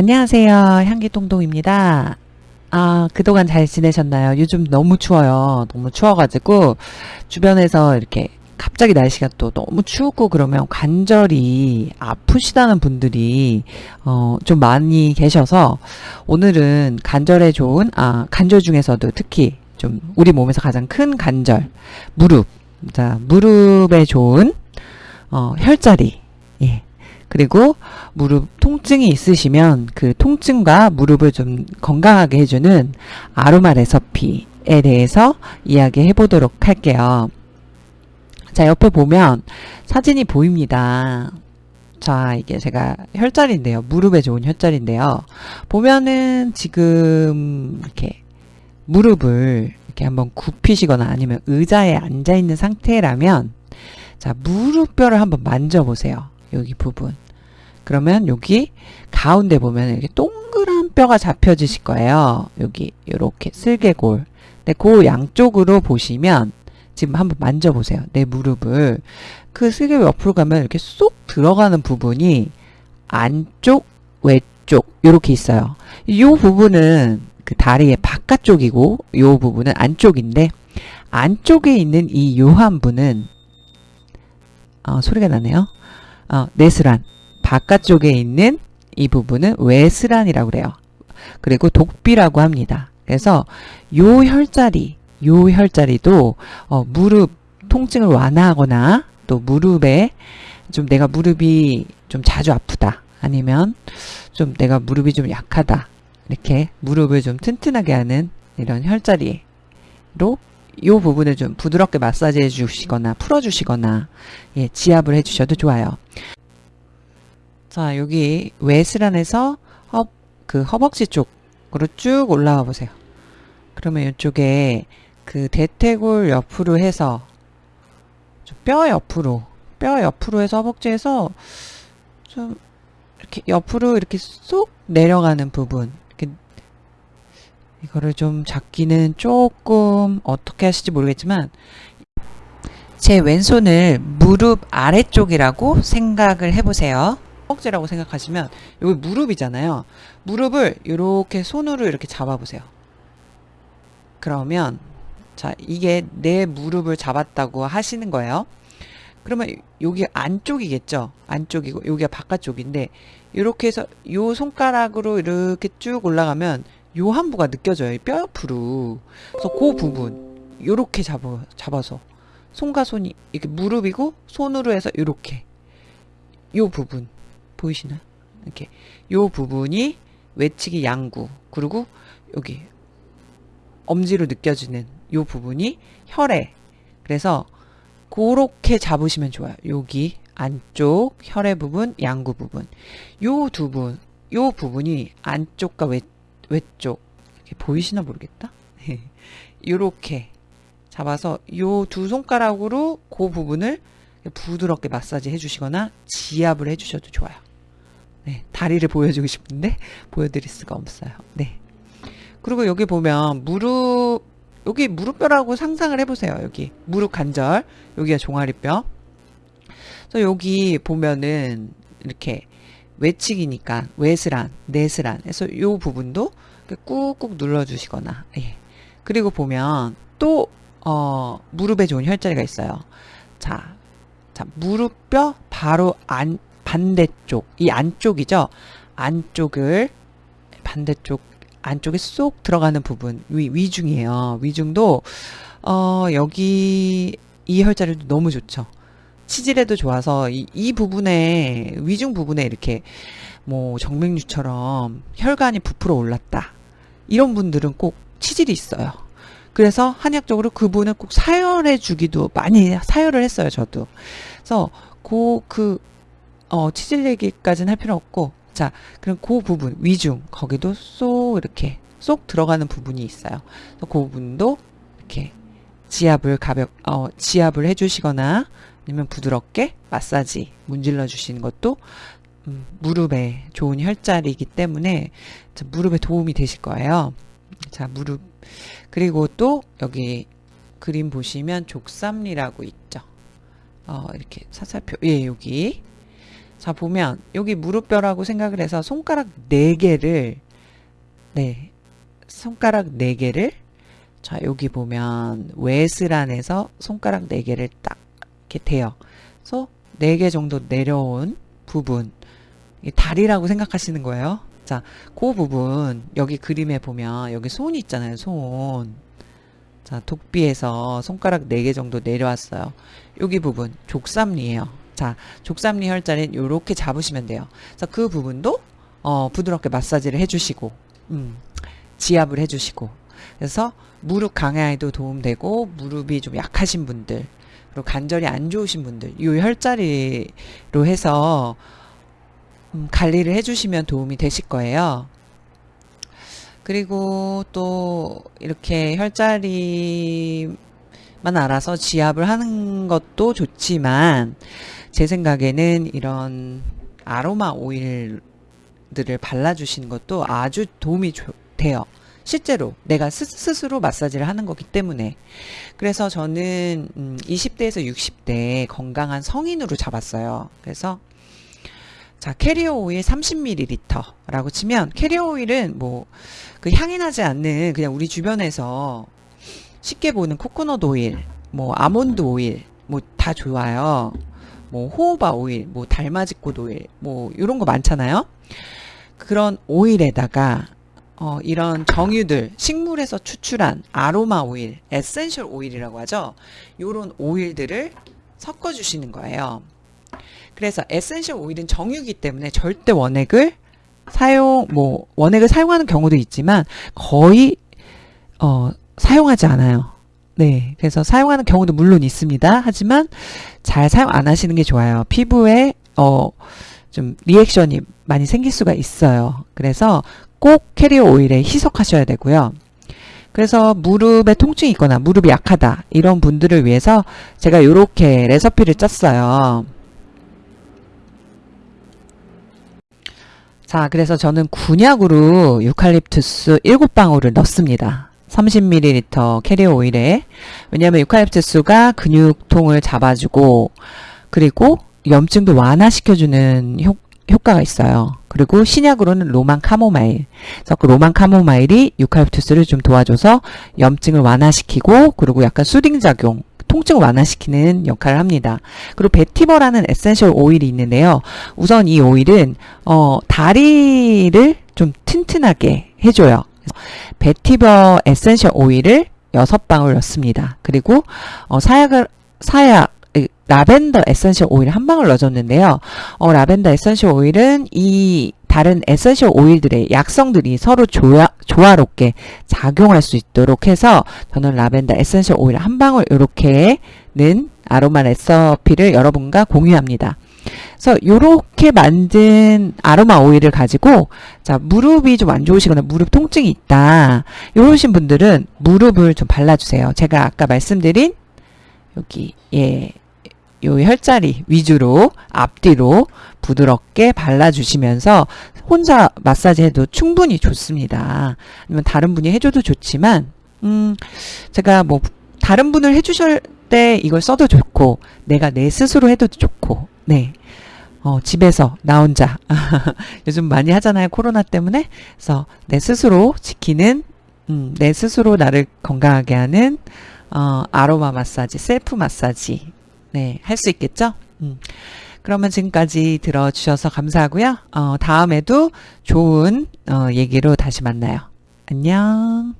안녕하세요. 향기똥똥입니다. 아, 그동안 잘 지내셨나요? 요즘 너무 추워요. 너무 추워가지고, 주변에서 이렇게 갑자기 날씨가 또 너무 춥고 그러면 관절이 아프시다는 분들이, 어, 좀 많이 계셔서, 오늘은 관절에 좋은, 아, 관절 중에서도 특히 좀 우리 몸에서 가장 큰 관절, 무릎. 자, 무릎에 좋은, 어, 혈자리. 예. 그리고 무릎 통증이 있으시면 그 통증과 무릎을 좀 건강하게 해주는 아로마 레서피에 대해서 이야기해 보도록 할게요. 자, 옆에 보면 사진이 보입니다. 자, 이게 제가 혈자리인데요. 무릎에 좋은 혈자리인데요. 보면은 지금 이렇게 무릎을 이렇게 한번 굽히시거나 아니면 의자에 앉아 있는 상태라면 자, 무릎뼈를 한번 만져보세요. 여기 부분. 그러면 여기 가운데 보면 이렇게 동그란 뼈가 잡혀지실 거예요. 여기 이렇게 슬개골. 네, 그 양쪽으로 보시면 지금 한번 만져보세요. 내 무릎을. 그 슬개골 옆으로 가면 이렇게 쏙 들어가는 부분이 안쪽, 외쪽 이렇게 있어요. 이 부분은 그 다리의 바깥쪽이고 이 부분은 안쪽인데 안쪽에 있는 이 요한부는 어, 소리가 나네요. 어, 내스란 바깥쪽에 있는 이 부분은 외스란이라고 그래요. 그리고 독비라고 합니다. 그래서 요 혈자리, 요 혈자리도 어, 무릎 통증을 완화하거나 또 무릎에 좀 내가 무릎이 좀 자주 아프다 아니면 좀 내가 무릎이 좀 약하다 이렇게 무릎을 좀 튼튼하게 하는 이런 혈자리로 이 부분을 좀 부드럽게 마사지 해 주시거나 풀어주시거나 예, 지압을 해주셔도 좋아요. 자 여기 외슬안에서 허, 그 허벅지 쪽으로 쭉 올라와 보세요. 그러면 이쪽에 그 대퇴골 옆으로 해서 뼈 옆으로 뼈 옆으로 해서 허벅지에서 좀 이렇게 옆으로 이렇게 쏙 내려가는 부분 이거를 좀 잡기는 조금 어떻게 하실지 모르겠지만 제 왼손을 무릎 아래쪽이라고 생각을 해보세요. 허벅지라고 생각하시면 여기 무릎이잖아요. 무릎을 이렇게 손으로 이렇게 잡아보세요. 그러면 자 이게 내 무릎을 잡았다고 하시는 거예요. 그러면 여기 안쪽이겠죠. 안쪽이고 여기가 바깥쪽인데 이렇게 해서 요 손가락으로 이렇게 쭉 올라가면 요 한부가 느껴져요. 뼈 옆으로. 그래서 그 부분 요렇게 잡아, 잡아서 손과 손이 이렇게 무릎이고 손으로 해서 요렇게 요 부분 보이시나요? 이렇게 요 부분이 외치기 양구 그리고 여기 엄지로 느껴지는 요 부분이 혈액 그래서 그렇게 잡으시면 좋아요. 여기 안쪽 혈액 부분, 양구 부분 요 두 분, 요 부분이 안쪽과 외, 외쪽 이렇게 보이시나 모르겠다. 이렇게 잡아서 요두 손가락으로 그 부분을 부드럽게 마사지 해주시거나 지압을 해주셔도 좋아요. 네, 다리를 보여주고 싶은데 보여드릴 수가 없어요. 네. 그리고 여기 보면 무릎 여기 무릎뼈라고 상상을 해보세요. 여기 무릎 관절 여기가 종아리뼈. 그래서 여기 보면은 이렇게 외측이니까 외스란, 내스란 해서 이 부분도 꾹꾹 눌러주시거나 예. 그리고 보면 또 어, 무릎에 좋은 혈자리가 있어요. 자, 자 무릎뼈 바로 안 반대쪽 이 안쪽이죠. 안쪽을 반대쪽 안쪽에 쏙 들어가는 부분 위, 위중이에요. 위중도 어, 여기 이 혈자리도 너무 좋죠. 치질에도 좋아서 이, 이 부분에 위중 부분에 이렇게 뭐 정맥류처럼 혈관이 부풀어 올랐다. 이런 분들은 꼭 치질이 있어요. 그래서 한약적으로 그분을 꼭 사열해 주기도 많이 사열을 했어요, 저도. 그래서 그, 그, 어, 치질 얘기까지는 할 필요 없고, 자, 그럼 그 부분, 위중, 거기도 쏙 이렇게 쏙 들어가는 부분이 있어요. 그 부분도 지압을 가볍, 어, 지압을 해주시거나 아니면 부드럽게 마사지 문질러 주시는 것도 음, 무릎에 좋은 혈자리이기 때문에 무릎에 도움이 되실 거예요. 자, 무릎. 그리고 또 여기 그림 보시면 족삼리라고 있죠. 어, 이렇게 사살표. 예, 여기. 자, 보면 여기 무릎뼈라고 생각을 해서 손가락 4개를 네. 손가락 4개를 자, 여기 보면 외슬안에서 손가락 4개를 딱 이렇게 대요. 그래서 4개 정도 내려온 부분 이 다리라고 생각하시는 거예요. 자, 그 부분 여기 그림에 보면 여기 손 있잖아요. 손. 자, 독비에서 손가락 4개 정도 내려왔어요. 여기 부분 족삼리예요. 자, 족삼리 혈자리는 이렇게 잡으시면 돼요. 그래서 그 부분도 어, 부드럽게 마사지를 해주시고 음, 지압을 해주시고 그래서 무릎 강화에도 도움되고 무릎이 좀 약하신 분들 그리고 관절이 안 좋으신 분들 이 혈자리로 해서 음, 관리를 해주시면 도움이 되실 거예요. 그리고 또 이렇게 혈자리만 알아서 지압을 하는 것도 좋지만 제 생각에는 이런 아로마 오일들을 발라주시는 것도 아주 도움이 조, 돼요. 실제로 내가 스, 스로 마사지를 하는 거기 때문에 그래서 저는 음, 20대에서 60대 건강한 성인으로 잡았어요. 그래서 자, carrier oil 30ml라고 치면 carrier oil은 뭐 그 향이 나지 않는 그냥 우리 주변에서 쉽게 보는 코코넛 오일, 뭐 아몬드 오일 뭐 다 좋아요. 뭐 호호바 오일, 뭐 달맞이꽃 오일, 뭐 이런 거 많잖아요. 그런 오일에다가 어, 이런 정유들, 식물에서 추출한 아로마 오일, essential oil이라고 하죠. 요런 오일들을 섞어 주시는 거예요. 그래서 essential oil은 정유기 때문에 절대 원액을 사용, 뭐, 원액을 사용하는 경우도 있지만 거의, 어, 사용하지 않아요. 네. 그래서 사용하는 경우도 물론 있습니다. 하지만 잘 사용 안 하시는 게 좋아요. 피부에, 어, 좀 reaction이 많이 생길 수가 있어요. 그래서 꼭 carrier oil에 희석하셔야 되고요. 그래서 무릎에 통증이 있거나 무릎이 약하다 이런 분들을 위해서 제가 이렇게 레시피를 짰어요. 자, 그래서 저는 군약으로 유칼립투스 7방울을 넣습니다. 30ml 캐리어 오일에. 왜냐하면 유칼립투스가 근육통을 잡아주고, 그리고 염증도 완화시켜주는 효, 효과가 있어요. 그리고 신약으로는 로만 카모마일. 그래서 그 로만 카모마일이 유칼립투스를 좀 도와줘서 염증을 완화시키고, 그리고 약간 soothing 작용, 통증을 완화시키는 역할을 합니다. 그리고 베티버라는 essential oil이 있는데요. 우선 이 오일은 어, 다리를 좀 튼튼하게 해줘요. 베티버 essential oil을 6방울 넣습니다. 그리고 어, 사약을 사약 라벤더 essential oil 한 방울 넣어줬는데요. 어, 라벤더 essential oil은 이 다른 essential oil들의 약성들이 서로 조화, 조화롭게 작용할 수 있도록 해서 저는 라벤더 에센셜 오일 한 방울 이렇게는 아로마 레시피를 여러분과 공유합니다. 그래서 이렇게 만든 아로마 오일을 가지고 자 무릎이 좀 안 좋으시거나 무릎 통증이 있다 이러신 분들은 무릎을 좀 발라주세요. 제가 아까 말씀드린 여기 예 요 혈자리 위주로 앞뒤로 부드럽게 발라주시면서 혼자 마사지 해도 충분히 좋습니다. 아니면 다른 분이 해줘도 좋지만 음 제가 뭐 다른 분을 해주실 때 이걸 써도 좋고 내가 내 스스로 해도 좋고 네. 어, 집에서 나 혼자 요즘 많이 하잖아요 코로나 때문에 그래서 내 스스로 지키는 음, 내 스스로 나를 건강하게 하는 어, 아로마 마사지 셀프 마사지 네, 할 수 있겠죠? 음. 그러면 지금까지 들어주셔서 감사하고요. 어, 다음에도 좋은 어, 얘기로 다시 만나요. 안녕.